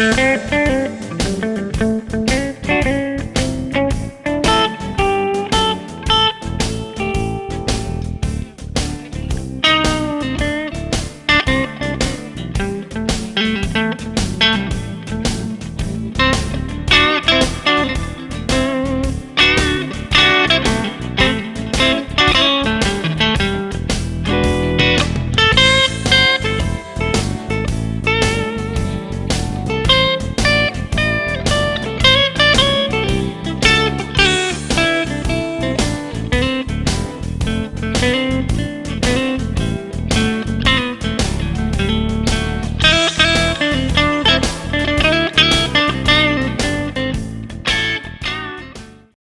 Música